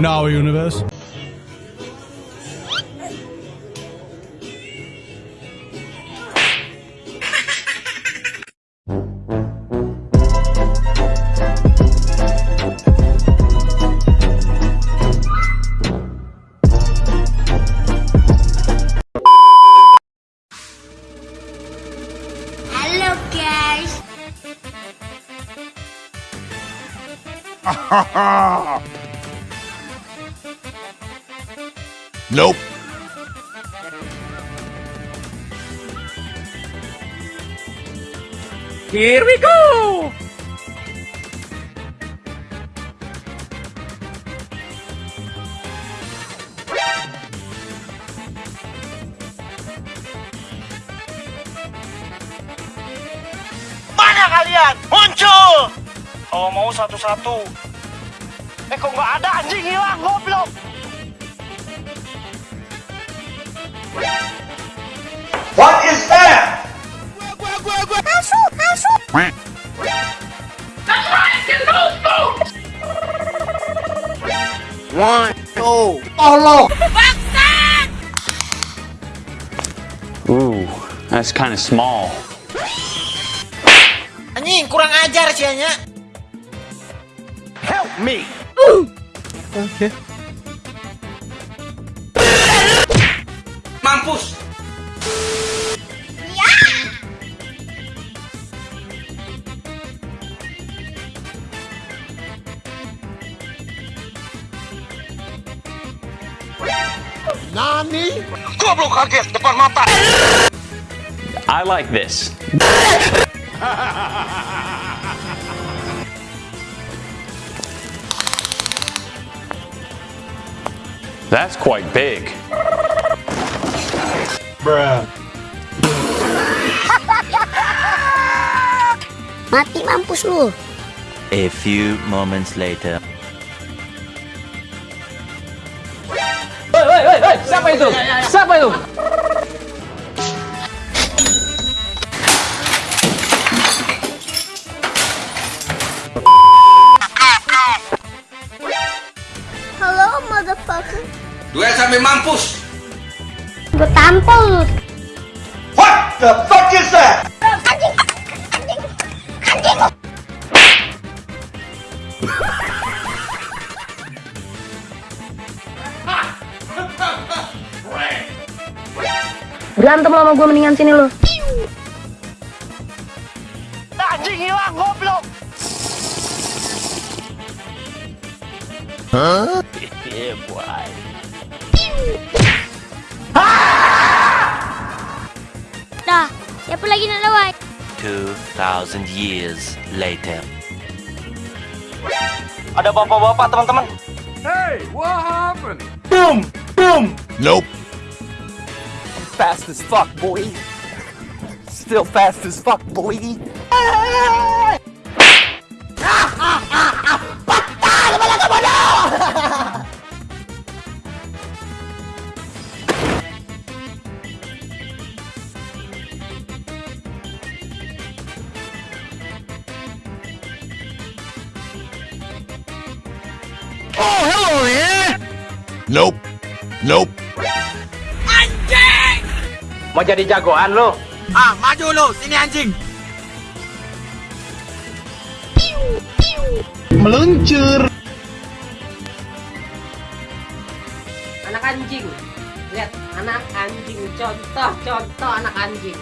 in our universe. Ha ha ha! Nope. Here we go! Mana kalian? Muncul! Kalau mau satu-satu. Eh kok nggak ada anjing hilang goblok? What is that? One, two. Ooh, that's kind of small. Anjing, kurang ajar sianya. Help me. Okay. Mampus. Nani? Goblok kaget depan mata. I like this. That's quite big. Bruh. Mati mampus lu. A few moments later. Siapa itu? Siapa itu? Halo motherfucker. Duel sampai mampus. Lu. What the fuck is that? Anjing. Anjing. Anjing. Berantem lo sama gue mendingan sini lo. Anjing hilang goblok. Dah. lagi nak lawan? 2,000 years later. Ada bapak-bapak teman-teman. Hey, what happened? Boom! Boom! Nope. Fast as fuck, boy. Still fast as fuck, boy. Ah! Nope. Nope. Mau jadi jagoan lo? Ah, maju lo, sini anjing. Meluncur. Anak anjing. Lihat, anak anjing. Contoh, contoh anak anjing.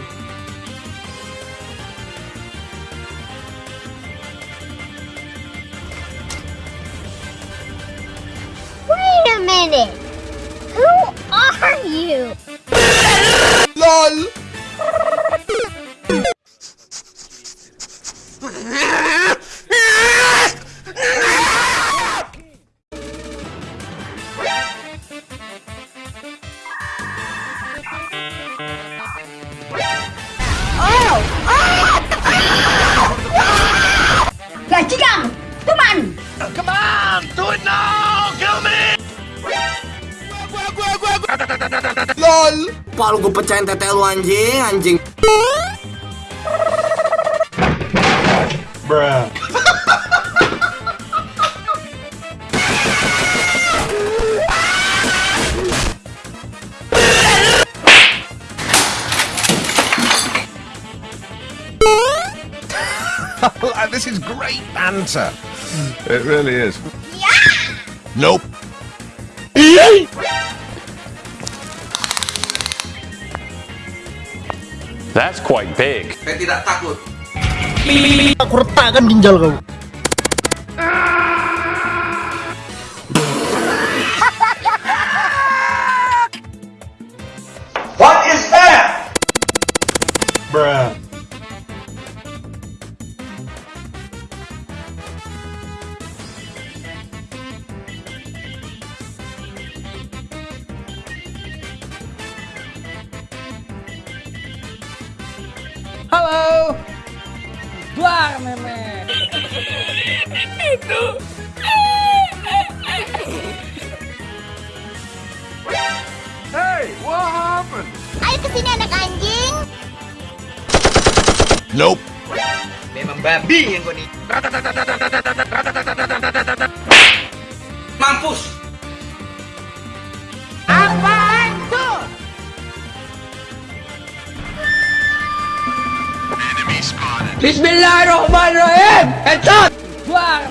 minute! Who are you? LOL! Oh! Oh! LOL gue pecahin tete lu anjing Anjing Bruh this is great banter. It really is. Yeah. Nope. That's quite big. Saya tidak takut. Aku retakkan ginjal kau. What is that? Bruh. Duar meme. Hey, what happened? Ayo ke sini anak anjing. Nope. Memang babi yang kau nih. Mampus. Bismillahirrahmanirrahim! Headshot! Wah!